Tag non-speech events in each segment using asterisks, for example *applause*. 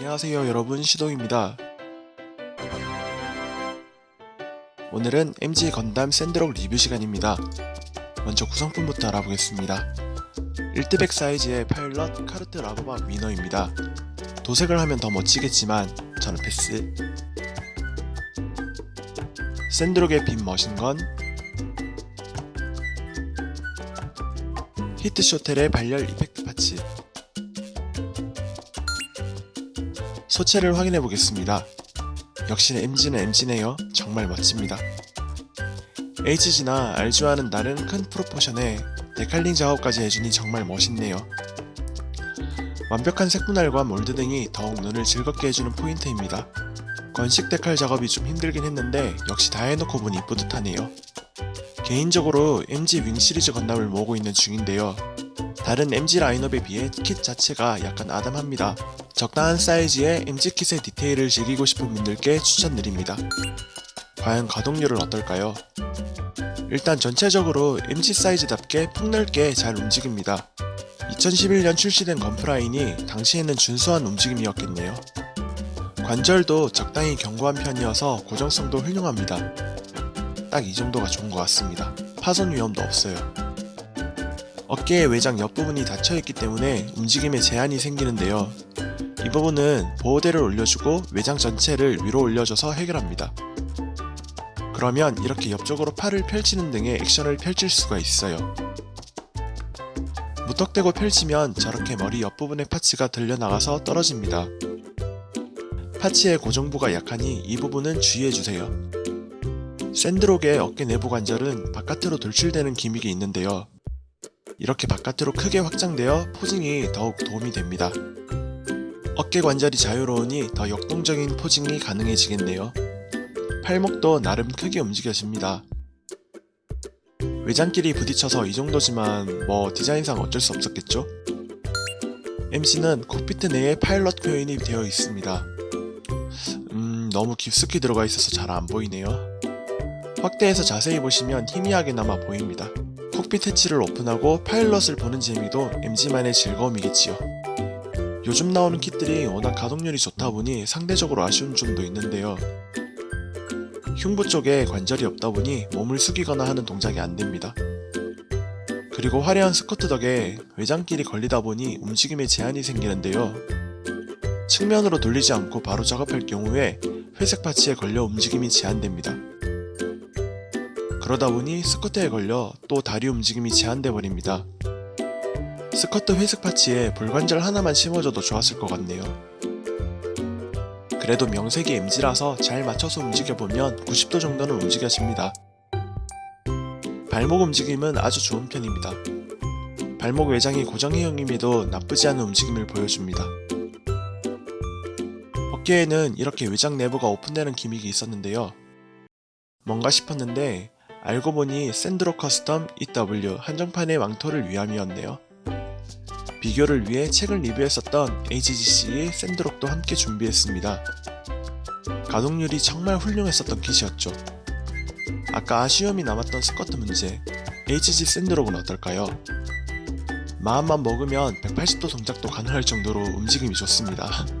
안녕하세요 여러분 시동입니다. 오늘은 MG 건담 샌드록 리뷰 시간입니다. 먼저 구성품부터 알아보겠습니다. 1대백 사이즈의 파일럿 카토르 라바바 위너입니다. 도색을 하면 더 멋지겠지만 저는 패스 샌드록의 beam machine gun heat shotel의 발열 effect parts 소체를 확인해 보겠습니다. 역시 MG는 MG네요. 정말 멋집니다. HG나 RG와는 다른 큰 프로포션에 데칼링 작업까지 해주니 정말 멋있네요. 완벽한 색분할과 몰드 등이 더욱 눈을 즐겁게 해주는 포인트입니다. 건식 데칼 작업이 좀 힘들긴 했는데 역시 다 해놓고 보니 뿌듯하네요. 개인적으로 MG 윙 시리즈 건담을 모으고 있는 중인데요. 다른 MG 라인업에 비해 킷 자체가 약간 아담합니다. 적당한 사이즈의 MG 킷의 디테일을 즐기고 싶은 분들께 추천드립니다. 과연 가동률은 어떨까요? 일단 전체적으로 MG 사이즈답게 폭넓게 잘 움직입니다. 2011년 출시된 건프라인이 당시에는 준수한 움직임이었겠네요. 관절도 적당히 견고한 편이어서 고정성도 훌륭합니다. 딱 이 정도가 좋은 것 같습니다. 파손 위험도 없어요. 어깨의 외장 옆부분이 닫혀있기 때문에 움직임에 제한이 생기는데요. 이 부분은 보호대를 올려주고 외장 전체를 위로 올려줘서 해결합니다. 그러면 이렇게 옆쪽으로 팔을 펼치는 등의 액션을 펼칠 수가 있어요. 무턱대고 펼치면 저렇게 머리 옆부분의 파츠가 들려나가서 떨어집니다. 파츠의 고정부가 약하니 이 부분은 주의해주세요. 샌드록의 어깨 내부 관절은 바깥으로 돌출되는 기믹이 있는데요. 이렇게 바깥으로 크게 확장되어 포징이 더욱 도움이 됩니다. 어깨 관절이 자유로우니 더 역동적인 포징이 가능해지겠네요. 팔목도 나름 크게 움직여집니다. 외장끼리 부딪혀서 이 정도지만 뭐 디자인상 어쩔 수 없었겠죠? MC는 콕피트 내에 파일럿 표현이 되어 있습니다. 음 너무 깊숙이 들어가 있어서 잘 안 보이네요. 확대해서 자세히 보시면 희미하게나마 보입니다. 콕핏 해치를 오픈하고 파일럿을 보는 재미도 MG만의 즐거움이겠지요. 요즘 나오는 킷들이 워낙 가동률이 좋다 보니 상대적으로 아쉬운 점도 있는데요. 흉부 쪽에 관절이 없다 보니 몸을 숙이거나 하는 동작이 안됩니다. 그리고 화려한 스커트 덕에 외장끼리 걸리다 보니 움직임에 제한이 생기는데요. 측면으로 돌리지 않고 바로 작업할 경우에 회색 파츠에 걸려 움직임이 제한됩니다. 그러다 보니 스커트에 걸려 또 다리 움직임이 제한돼 버립니다. 스커트 회색 파츠에 볼관절 하나만 심어줘도 좋았을 것 같네요. 그래도 명색이 MG라서 잘 맞춰서 움직여보면 90도 정도는 움직여집니다. 발목 움직임은 아주 좋은 편입니다. 발목 외장이 고정형임에도 나쁘지 않은 움직임을 보여줍니다. 어깨에는 이렇게 외장 내부가 오픈되는 gimmick이 있었는데요. 뭔가 싶었는데 알고 보니 샌드록 custom EW 한정판의 망토를 위함이었네요. 비교를 위해 최근 리뷰했었던 HGC의 샌드록도 함께 준비했습니다. 가동률이 정말 훌륭했었던 kit이었죠. 아까 아쉬움이 남았던 스커트 문제, HG 샌드록은 어떨까요? 마음만 먹으면 180도 동작도 가능할 정도로 움직임이 좋습니다. *laughs*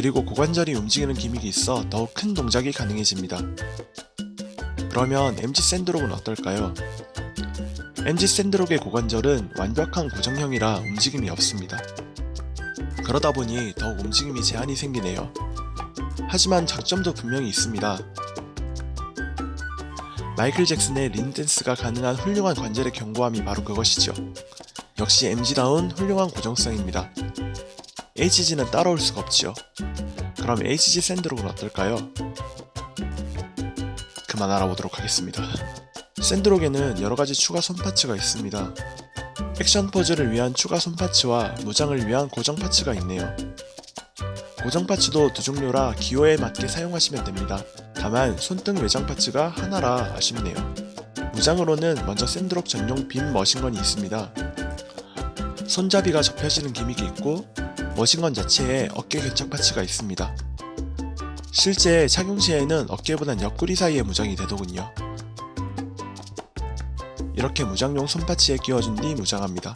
그리고 고관절이 움직이는 기믹이 있어 더욱 큰 동작이 가능해집니다. 그러면 MG 샌드록은 어떨까요? MG 샌드록의 고관절은 완벽한 고정형이라 움직임이 없습니다. 그러다 보니 더욱 움직임이 제한이 생기네요. 하지만 장점도 분명히 있습니다. 마이클 잭슨의 린댄스가 가능한 훌륭한 관절의 견고함이 바로 그것이죠. 역시 MG다운 훌륭한 고정성입니다. HG는 따라올 수가 없지요. 그럼 HG 샌드록은 어떨까요? 그만 알아보도록 하겠습니다. 샌드록에는 여러가지 추가 손파츠가 있습니다. 액션 포즈를 위한 추가 손parts와 무장을 위한 고정 parts가 있네요. 고정 parts도 두 종류라 기호에 맞게 사용하시면 됩니다. 다만 손등 외장 parts가 하나라 아쉽네요. 무장으로는 먼저 샌드록 전용 beam machine gun이 있습니다. 손잡이가 접혀지는 gimmick이 있고 machine gun 자체에 어깨 견착 parts가 있습니다. 실제 착용 시에는 어깨보단 옆구리 사이에 무장이 되더군요. 이렇게 무장용 손파츠에 끼워준 뒤 무장합니다.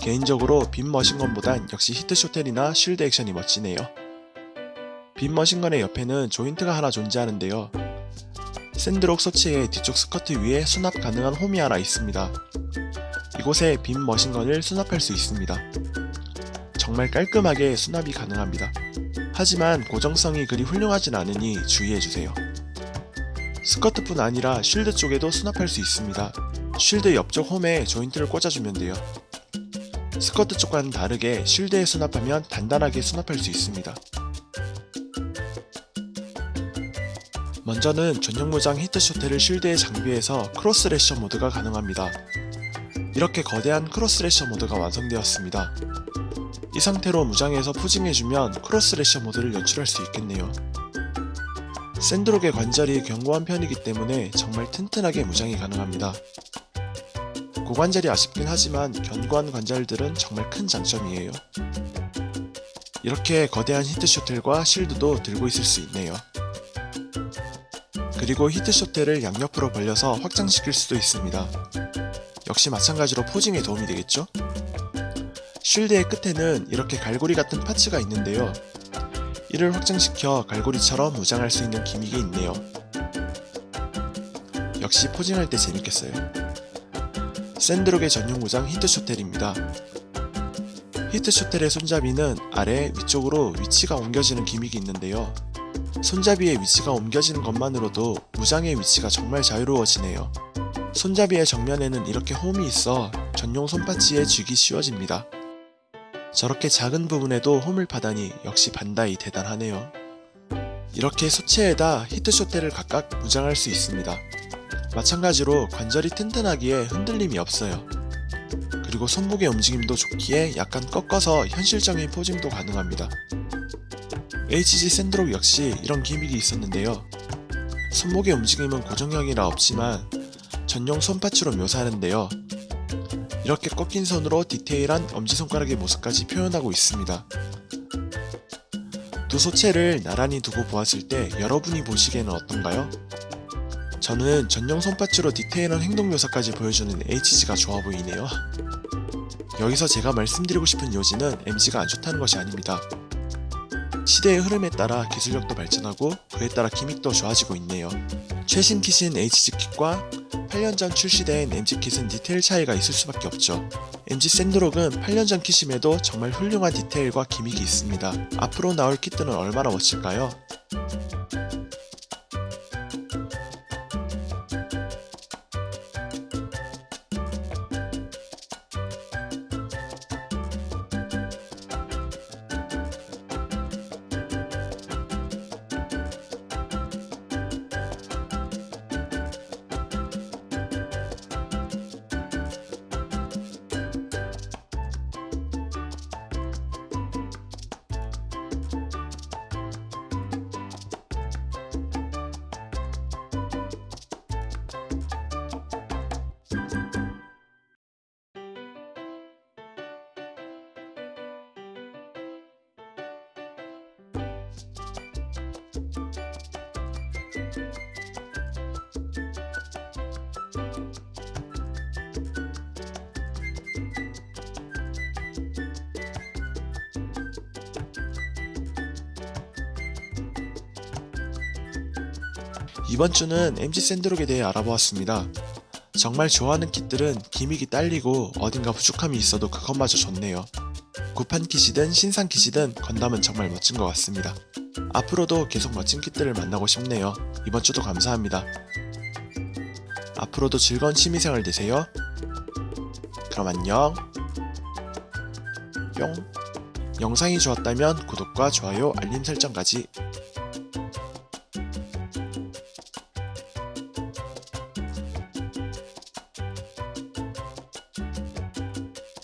개인적으로 빔 머신건보단 역시 히트쇼텔이나 쉴드 액션이 멋지네요. 빔 머신건의 옆에는 조인트가 하나 존재하는데요. 샌드록 소치의 뒤쪽 스커트 위에 수납 가능한 홈이 하나 있습니다. 이곳에 빔 머신건을 수납할 수 있습니다. 정말 깔끔하게 수납이 가능합니다. 하지만 고정성이 그리 훌륭하진 않으니 주의해주세요. 스커트뿐 아니라 shield 쪽에도 수납할 수 있습니다. shield 옆쪽 홈에 조인트를 꽂아주면 돼요. 스커트 쪽과는 다르게 shield에 수납하면 단단하게 수납할 수 있습니다. 먼저는 전용 무장 heat shotel을 shield에 장비해서 cross crusher mode가 가능합니다. 이렇게 거대한 cross crusher mode가 완성되었습니다. 이 상태로 무장해서 posing해주면 cross crusher mode를 연출할 수 있겠네요. 샌드록의 관절이 견고한 편이기 때문에 정말 튼튼하게 무장이 가능합니다. 고관절이 아쉽긴 하지만 견고한 관절들은 정말 큰 장점이에요. 이렇게 거대한 히트쇼텔과 실드도 들고 있을 수 있네요. 그리고 히트쇼텔을 양옆으로 벌려서 확장시킬 수도 있습니다. 역시 마찬가지로 포징에 도움이 되겠죠? 쉴드의 끝에는 이렇게 갈고리 같은 파츠가 있는데요. 이를 확장시켜 갈고리처럼 무장할 수 있는 기믹이 있네요. 역시 포징할 때 재밌겠어요. 샌드록의 전용 무장 히트쇼텔입니다. 히트쇼텔의 손잡이는 아래 위쪽으로 위치가 옮겨지는 기믹이 있는데요. 손잡이의 위치가 옮겨지는 것만으로도 무장의 위치가 정말 자유로워지네요. 손잡이의 정면에는 이렇게 홈이 있어 전용 손파치에 쥐기 쉬워집니다. 저렇게 작은 부분에도 홈을 파다니 역시 반다이 대단하네요. 이렇게 소체에다 히트쇼텔을 각각 무장할 수 있습니다. 마찬가지로 관절이 튼튼하기에 흔들림이 없어요. 그리고 손목의 움직임도 좋기에 약간 꺾어서 현실적인 포징도 가능합니다. HG 샌드록 역시 이런 기믹이 있었는데요. 손목의 움직임은 고정형이라 없지만 전용 손파츠로 묘사하는데요. 이렇게 꺾인 손으로 디테일한 엄지손가락의 모습까지 표현하고 있습니다. 두 소체를 나란히 두고 보았을 때 여러분이 보시기에는 어떤가요? 저는 전용 손파츠로 디테일한 행동 묘사까지 보여주는 HG가 좋아 보이네요. 여기서 제가 말씀드리고 싶은 요지는 MG가 안 좋다는 것이 아닙니다. 시대의 흐름에 따라 기술력도 발전하고 그에 따라 기믹도 좋아지고 있네요. 최신 킷인 HG 킷과 8년 전 출시된 MG 킷은 디테일 차이가 있을 수밖에 없죠. MG 샌드록은 8년 전 킷임에도 정말 훌륭한 디테일과 기믹이 있습니다. 앞으로 나올 킷들은 얼마나 멋질까요? 이번 주는 MG 샌드록에 대해 알아보았습니다. 정말 좋아하는 킷들은 기믹이 딸리고 어딘가 부족함이 있어도 그것마저 좋네요. 구판 킷이든 신상 킷이든 건담은 정말 멋진 것 같습니다. 앞으로도 계속 멋진 킷들을 만나고 싶네요. 이번 주도 감사합니다. 앞으로도 즐거운 취미생활 되세요. 그럼 안녕. 뿅. 영상이 좋았다면 구독과 좋아요, 알림 설정까지